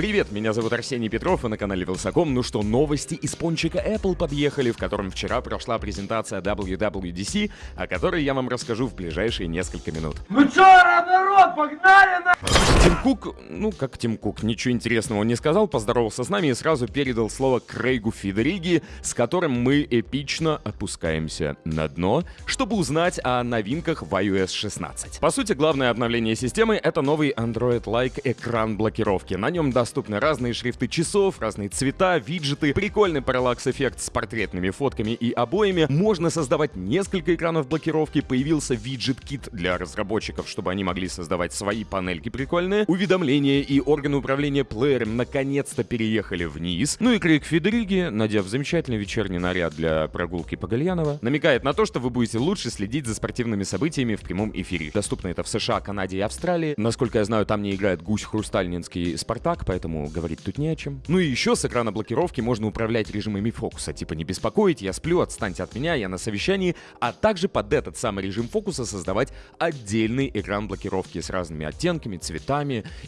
Привет, меня зовут Арсений Петров, и на канале Вилсаком. Ну что, новости из пончика Apple подъехали, в котором вчера прошла презентация WWDC, о которой я вам расскажу в ближайшие несколько минут. Ну чё, народ, погнали на... Тим Кук, ну как Тим Кук, ничего интересного не сказал, поздоровался с нами и сразу передал слово Крейгу Фидериги, с которым мы эпично опускаемся на дно, чтобы узнать о новинках в iOS 16. По сути, главное обновление системы — это новый Android-like экран блокировки. На нем доступны разные шрифты часов, разные цвета, виджеты, прикольный параллакс-эффект с портретными фотками и обоями. Можно создавать несколько экранов блокировки, появился виджет-кит для разработчиков, чтобы они могли создавать свои панельки прикольные. Уведомления и органы управления плеером наконец-то переехали вниз. Ну и Крейг Федериги, надев замечательный вечерний наряд для прогулки по Гальянова, намекает на то, что вы будете лучше следить за спортивными событиями в прямом эфире. Доступно это в США, Канаде и Австралии. Насколько я знаю, там не играет гусь Хрустальнинский Спартак, поэтому говорить тут не о чем. Ну и еще с экрана блокировки можно управлять режимами фокуса, типа не беспокоить, я сплю, отстаньте от меня, я на совещании, а также под этот самый режим фокуса создавать отдельный экран блокировки с разными оттенками, цветами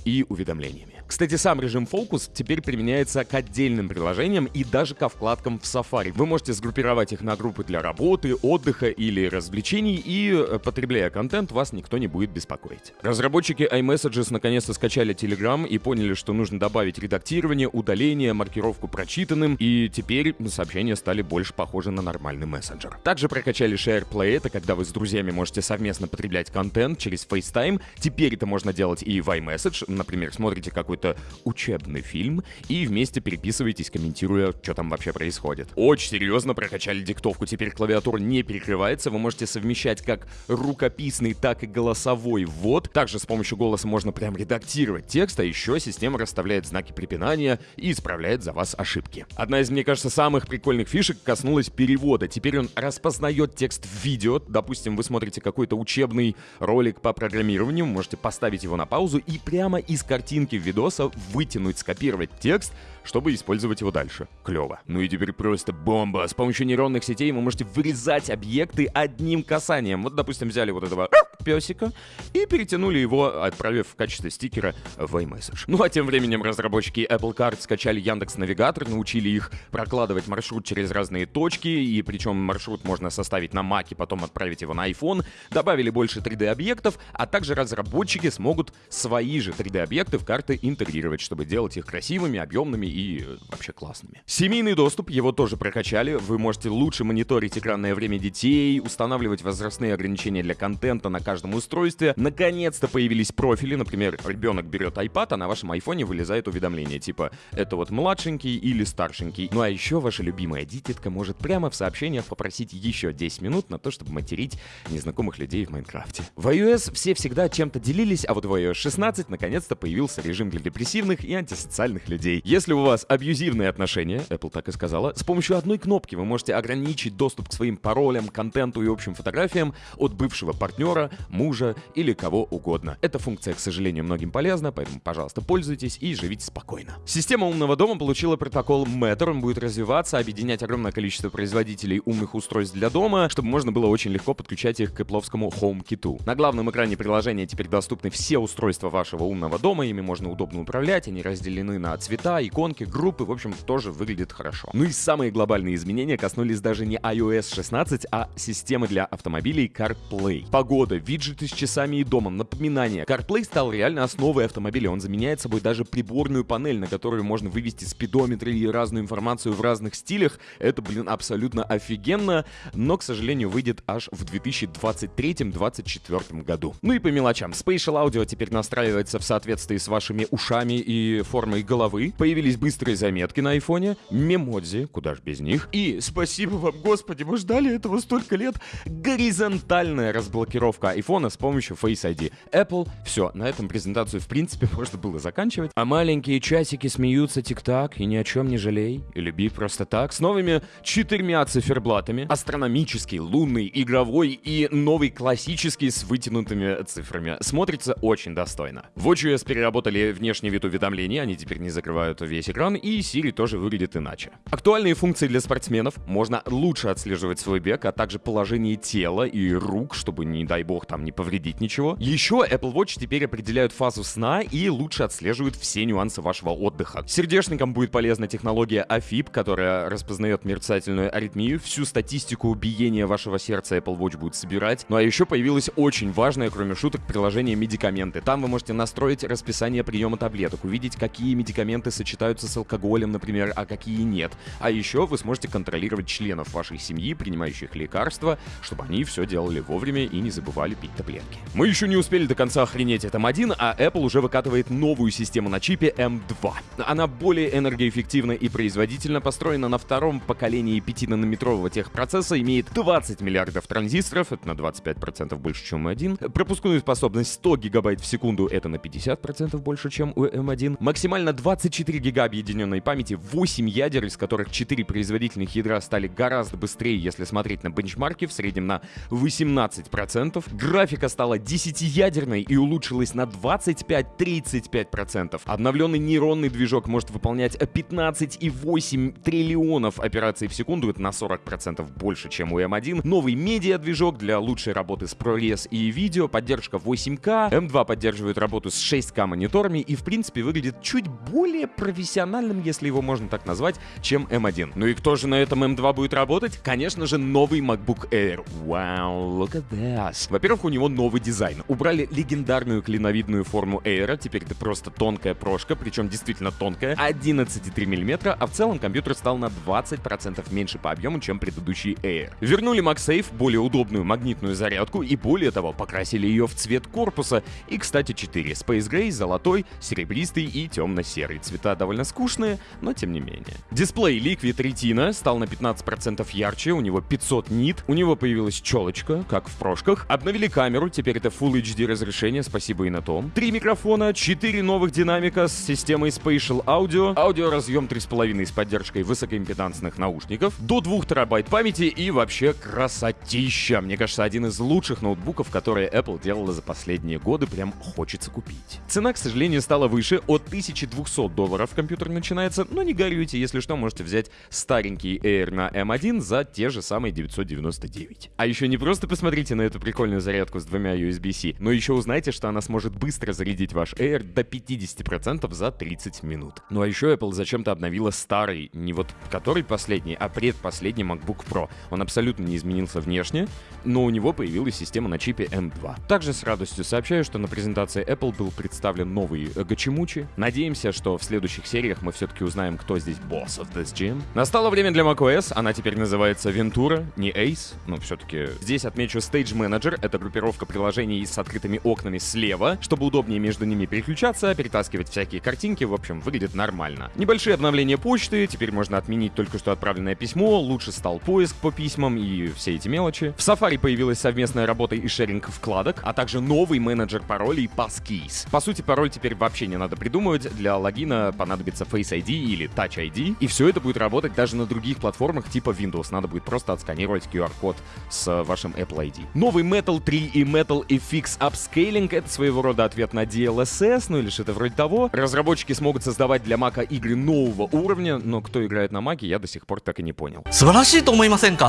и уведомлениями. Кстати, сам режим фокус теперь применяется к отдельным приложениям и даже ко вкладкам в Safari. Вы можете сгруппировать их на группы для работы, отдыха или развлечений, и, э, потребляя контент, вас никто не будет беспокоить. Разработчики iMessages наконец-то скачали Telegram и поняли, что нужно добавить редактирование, удаление, маркировку прочитанным, и теперь сообщения стали больше похожи на нормальный мессенджер. Также прокачали SharePlay, это когда вы с друзьями можете совместно потреблять контент через FaceTime. Теперь это можно делать и в iMessage, например, смотрите какой-то учебный фильм и вместе переписываетесь, комментируя, что там вообще происходит. Очень серьезно прокачали диктовку, теперь клавиатура не перекрывается, вы можете совмещать как рукописный, так и голосовой ввод. Также с помощью голоса можно прям редактировать текст, а еще система расставляет знаки препинания и исправляет за вас ошибки. Одна из, мне кажется, самых прикольных фишек коснулась перевода. Теперь он распознает текст в видео. Допустим, вы смотрите какой-то учебный ролик по программированию, можете поставить его на паузу прямо из картинки видоса вытянуть, скопировать текст, чтобы использовать его дальше. Клево. Ну и теперь просто бомба. С помощью нейронных сетей вы можете вырезать объекты одним касанием. Вот, допустим, взяли вот этого песика и перетянули его, отправив в качестве стикера в iMessage. Ну а тем временем разработчики Apple Card скачали Яндекс Навигатор, научили их прокладывать маршрут через разные точки, и причем маршрут можно составить на Mac и потом отправить его на iPhone, добавили больше 3D-объектов, а также разработчики смогут свои же 3D-объекты в карты интегрировать, чтобы делать их красивыми, объемными и э, вообще классными. Семейный доступ, его тоже прокачали, вы можете лучше мониторить экранное время детей, устанавливать возрастные ограничения для контента на каждом устройстве. Наконец-то появились профили, например, ребенок берет iPad, а на вашем айфоне вылезает уведомление, типа это вот младшенький или старшенький. Ну а еще ваша любимая дитятка может прямо в сообщениях попросить еще 10 минут на то, чтобы материть незнакомых людей в Майнкрафте. В iOS все всегда чем-то делились, а вот в iOS 16 наконец-то появился режим для депрессивных и антисоциальных людей. Если у вас абьюзивные отношения, Apple так и сказала, с помощью одной кнопки вы можете ограничить доступ к своим паролям, контенту и общим фотографиям от бывшего партнера, мужа или кого угодно. Эта функция, к сожалению, многим полезна, поэтому, пожалуйста, пользуйтесь и живите спокойно. Система умного дома получила протокол Matter, он будет развиваться, объединять огромное количество производителей умных устройств для дома, чтобы можно было очень легко подключать их к Apple HomeKit. На главном экране приложения теперь доступны все устройства вашего умного дома, ими можно удобно управлять, они разделены на цвета, иконки, группы, в общем, тоже выглядит хорошо. Ну и самые глобальные изменения коснулись даже не iOS 16, а системы для автомобилей CarPlay. Погода, виджеты с часами и домом, напоминания. CarPlay стал реально основой автомобиля. Он заменяет собой даже приборную панель, на которую можно вывести спидометры и разную информацию в разных стилях. Это, блин, абсолютно офигенно, но, к сожалению, выйдет аж в 2023-2024 году. Ну и по мелочам. Spatial Audio теперь настраивается в соответствии с вашими ушами и формой головы. Появились быстрые заметки на айфоне, мемодзи, куда ж без них. И спасибо вам, господи, мы ждали этого столько лет. Горизонтальная разблокировка айфона с помощью Face ID. Apple, все, на этом презентацию в принципе можно было заканчивать. А маленькие часики смеются тик-так и ни о чем не жалей. И люби просто так. С новыми четырьмя циферблатами. Астрономический, лунный, игровой и новый классический с вытянутыми цифрами. Смотрится очень достойно. В WatchOS переработали внешний вид уведомлений, они теперь не закрывают весь экран, и Siri тоже выглядит иначе. Актуальные функции для спортсменов. Можно лучше отслеживать свой бег, а также положение тела и рук, чтобы, не дай бог, там не повредить ничего. Еще Apple Watch теперь определяют фазу сна и лучше отслеживают все нюансы вашего отдыха. Сердечникам будет полезна технология AFib, которая распознает мерцательную аритмию, всю статистику биения вашего сердца Apple Watch будет собирать. Ну а еще появилось очень важное, кроме шуток, приложение медикаменты. Там вы можете настроить расписание приема таблеток, увидеть, какие медикаменты сочетаются с алкоголем, например, а какие нет. А еще вы сможете контролировать членов вашей семьи, принимающих лекарства, чтобы они все делали вовремя и не забывали пить таблетки. Мы еще не успели до конца охренеть от M1, а Apple уже выкатывает новую систему на чипе M2. Она более энергоэффективна и производительно построена на втором поколении 5-нанометрового техпроцесса, имеет 20 миллиардов транзисторов, это на 25% больше, чем у M1, пропускную способность 100 гигабайт в секунду, это на 50% больше, чем у M1, максимально 24 гига объединенной памяти, 8 ядер, из которых 4 производительных ядра стали гораздо быстрее, если смотреть на бенчмарки, в среднем на 18%. Графика стала 10-ядерной и улучшилась на 25-35%. Обновленный нейронный движок может выполнять 15,8 триллионов операций в секунду, это на 40% больше, чем у M1. Новый медиа-движок для лучшей работы с ProRes и видео, поддержка 8К, M2 поддерживает работу с 6К мониторами и, в принципе, выглядит чуть более профессиональным, если его можно так назвать, чем M1. Ну и кто же на этом M2 будет работать? Конечно же, новый MacBook Air. Wow, look at this. Во-первых, у него новый дизайн. Убрали легендарную клиновидную форму Air, теперь это просто тонкая прошка, причем действительно тонкая, 11,3 мм, а в целом компьютер стал на 20% меньше по объему, чем предыдущий Air. Вернули MagSafe, более удобную магнитную зарядку, и более того, покрасили ее в цвет корпуса. И, кстати, 4. Space Gray, золотой, серебристый и темно-серый. Цвета довольно скучные, но тем не менее. Дисплей Liquid Retina стал на 15% ярче, у него 500 нит, у него появилась челочка, как в прошках. Обновили камеру, теперь это Full HD разрешение, спасибо и на том. Три микрофона, 4 новых динамика с системой Spatial Audio, аудиоразъем 3,5 с поддержкой высокоимпедансных наушников, до 2 терабайт памяти и вообще красотища. Мне кажется, один из лучших ноутбуков, которые Apple делала за последние годы, прям хочется купить. Цена, к сожалению, стала выше, от 1200 долларов компьютер начинается, но не горюйте, если что, можете взять старенький Air на M1 за те же самые 999. А еще не просто посмотрите на эту прикольную зарядку с двумя USB-C, но еще узнайте, что она сможет быстро зарядить ваш Air до 50% за 30 минут. Ну а еще Apple зачем-то обновила старый, не вот который последний, а предпоследний MacBook Pro. Он абсолютно не изменился внешне, но у него появилась система на чипе M2. Также с радостью сообщаю, что на презентации Apple был представлен новый Гачимучи. Надеемся, что в следующих сериях мы все-таки узнаем, кто здесь босс of this gym. Настало время для macOS, она теперь называется Ventura, не Ace, но все-таки здесь отмечу Stage Manager, это группировка приложений с открытыми окнами слева, чтобы удобнее между ними переключаться, перетаскивать всякие картинки, в общем, выглядит нормально. Небольшие обновления почты, теперь можно отменить только что отправленное письмо, лучше стал поиск по письмам и все эти мелочи. В Safari появилась совместная работа и шеринг вкладок, а также новый менеджер паролей Passkeys. По сути, пароль теперь вообще не надо придумывать, для логина понадобится Face ID или Touch ID, и все это будет работать даже на других платформах типа Windows, надо будет просто отсканировать QR-код с вашим Apple ID. Новый Metal 3 3 и Metal FX Upscaling — это своего рода ответ на DLSS, ну или что-то вроде того. Разработчики смогут создавать для Мака игры нового уровня, но кто играет на Маке, я до сих пор так и не понял.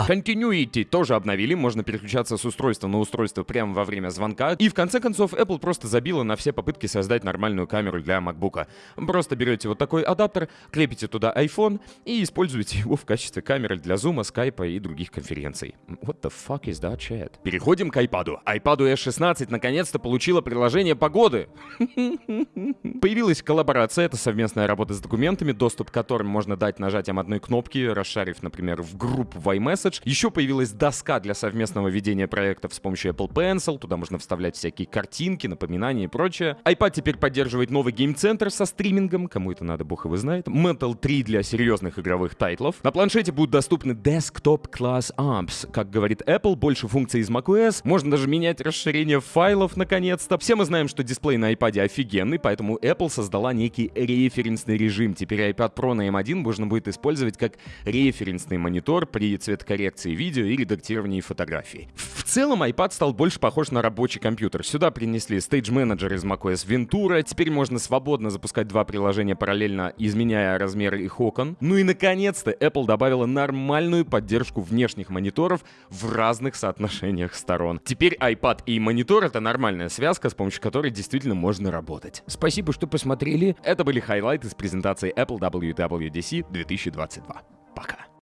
Continuity тоже обновили, можно переключаться с устройства на устройство прямо во время звонка. И в конце концов, Apple просто забила на все попытки создать нормальную камеру для MacBook. Просто берете вот такой адаптер, крепите туда iPhone и используете его в качестве камеры для зума, скайпа и других конференций. What the fuck is that chat? Переходим к iPad iPad S16 наконец-то получила приложение погоды. Появилась коллаборация, это совместная работа с документами, доступ к которым можно дать нажатием одной кнопки, расшарив, например, в группу в iMessage. Еще появилась доска для совместного ведения проектов с помощью Apple Pencil, туда можно вставлять всякие картинки, напоминания и прочее. iPad теперь поддерживает новый Game Center со стримингом, кому это надо, бог его знает. Metal 3 для серьезных игровых тайтлов. На планшете будут доступны Desktop Class Apps. Как говорит Apple, больше функций из macOS, можно даже менять расширение файлов наконец-то. Все мы знаем, что дисплей на iPad офигенный, поэтому Apple создала некий референсный режим. Теперь iPad Pro на M1 можно будет использовать как референсный монитор при цветокоррекции видео и редактировании фотографий. В целом iPad стал больше похож на рабочий компьютер. Сюда принесли Stage Manager из macOS Ventura, теперь можно свободно запускать два приложения параллельно, изменяя размеры их окон. Ну и наконец-то Apple добавила нормальную поддержку внешних мониторов в разных соотношениях сторон. Теперь теперь iPad и монитор — это нормальная связка, с помощью которой действительно можно работать. Спасибо, что посмотрели. Это были хайлайты с презентации Apple WWDC 2022.